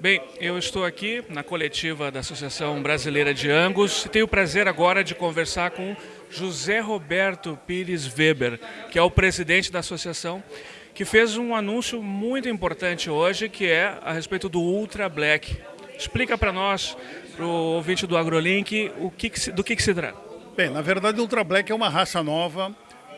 Bem, eu estou aqui na coletiva da Associação Brasileira de Angus e tenho o prazer agora de conversar com José Roberto Pires Weber, que é o presidente da associação, que fez um anúncio muito importante hoje, que é a respeito do Ultra Black. Explica para nós, para o ouvinte do AgroLink, o que, que se, do que, que se trata. Bem, na verdade o Ultra Black é uma raça nova,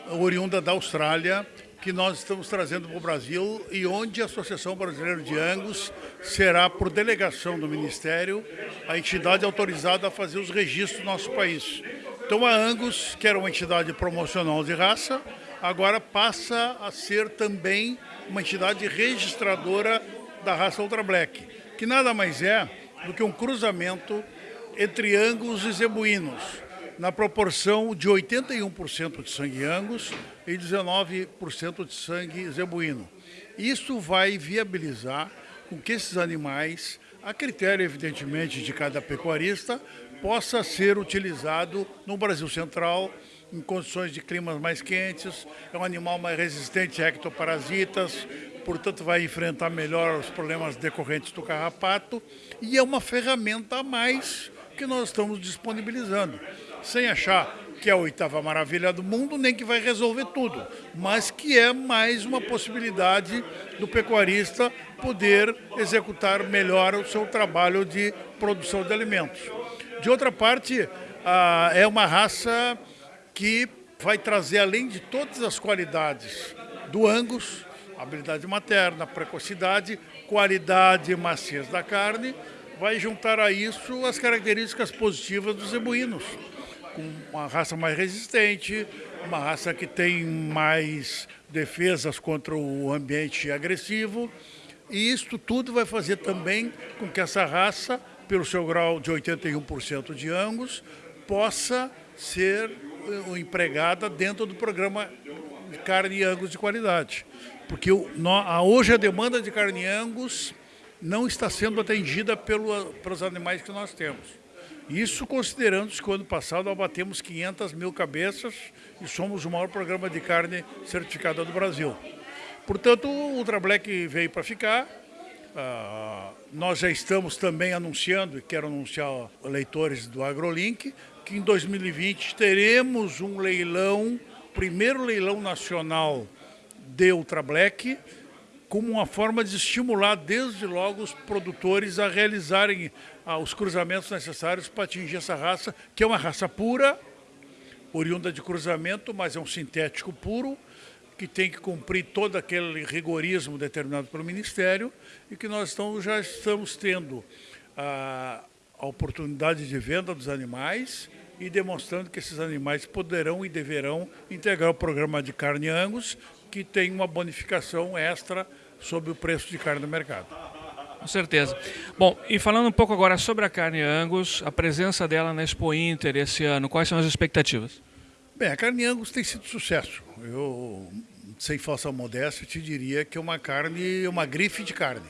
oriunda da Austrália, que nós estamos trazendo para o Brasil e onde a Associação Brasileira de Angus será, por delegação do Ministério, a entidade autorizada a fazer os registros do nosso país. Então a Angus, que era uma entidade promocional de raça, agora passa a ser também uma entidade registradora da raça Ultra Black, que nada mais é do que um cruzamento entre Angus e zebuínos na proporção de 81% de sangue angus e 19% de sangue zebuíno. Isso vai viabilizar com que esses animais, a critério evidentemente de cada pecuarista, possa ser utilizado no Brasil Central, em condições de climas mais quentes, é um animal mais resistente a ectoparasitas, portanto vai enfrentar melhor os problemas decorrentes do carrapato e é uma ferramenta a mais que nós estamos disponibilizando sem achar que é a oitava maravilha do mundo, nem que vai resolver tudo, mas que é mais uma possibilidade do pecuarista poder executar melhor o seu trabalho de produção de alimentos. De outra parte, é uma raça que vai trazer, além de todas as qualidades do Angus, habilidade materna, precocidade, qualidade e maciez da carne, vai juntar a isso as características positivas dos zebuínos com uma raça mais resistente, uma raça que tem mais defesas contra o ambiente agressivo. E isso tudo vai fazer também com que essa raça, pelo seu grau de 81% de Angus, possa ser eh, empregada dentro do programa de carne Angus de qualidade. Porque hoje a demanda de carne Angus não está sendo atendida pelo, pelos animais que nós temos. Isso considerando que o ano passado abatemos 500 mil cabeças e somos o maior programa de carne certificada do Brasil. Portanto, o Ultra Black veio para ficar. Uh, nós já estamos também anunciando, e quero anunciar leitores do AgroLink, que em 2020 teremos um leilão, primeiro leilão nacional de Ultra Black, como uma forma de estimular desde logo os produtores a realizarem ah, os cruzamentos necessários para atingir essa raça, que é uma raça pura, oriunda de cruzamento, mas é um sintético puro, que tem que cumprir todo aquele rigorismo determinado pelo Ministério e que nós estamos, já estamos tendo a, a oportunidade de venda dos animais e demonstrando que esses animais poderão e deverão integrar o programa de carne Angus, que tem uma bonificação extra sobre o preço de carne no mercado. Com certeza. Bom, e falando um pouco agora sobre a carne Angus, a presença dela na Expo Inter esse ano, quais são as expectativas? Bem, a carne Angus tem sido sucesso. Eu, sem falsa modéstia, te diria que é uma carne, uma grife de carne.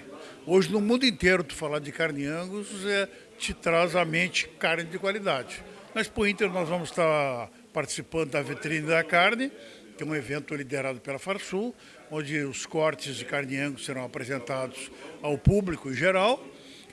Hoje, no mundo inteiro, tu falar de carne Angus é, te traz à mente carne de qualidade. Na Expo Inter, nós vamos estar participando da vitrine da carne, que é um evento liderado pela Farsul, onde os cortes de carne Angus serão apresentados ao público em geral.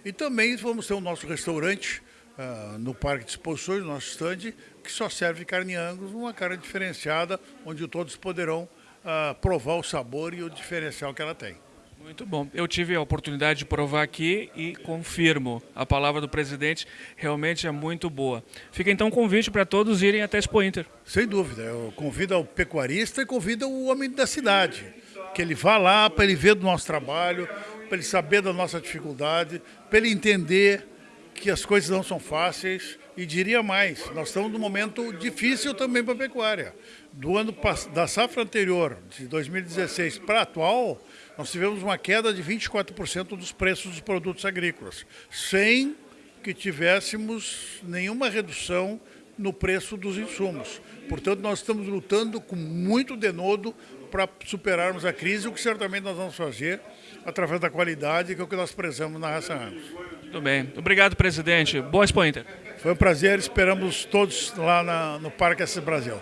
E também vamos ter o nosso restaurante uh, no Parque de Exposições, no nosso stand, que só serve carne Angus, uma carne diferenciada, onde todos poderão uh, provar o sabor e o diferencial que ela tem. Muito bom. Eu tive a oportunidade de provar aqui e confirmo. A palavra do presidente realmente é muito boa. Fica então um convite para todos irem até Expo Inter. Sem dúvida. Eu convido o pecuarista e convido o homem da cidade. Que ele vá lá para ele ver do nosso trabalho, para ele saber da nossa dificuldade, para ele entender que as coisas não são fáceis. E diria mais, nós estamos num momento difícil também para a pecuária. Do ano da safra anterior, de 2016 para atual, nós tivemos uma queda de 24% dos preços dos produtos agrícolas, sem que tivéssemos nenhuma redução no preço dos insumos. Portanto, nós estamos lutando com muito denodo para superarmos a crise, o que certamente nós vamos fazer através da qualidade, que é o que nós prezamos na raça Angus. Muito bem. Obrigado, presidente. Boa Expo Inter. Foi um prazer. Esperamos todos lá na, no Parque S Brasil.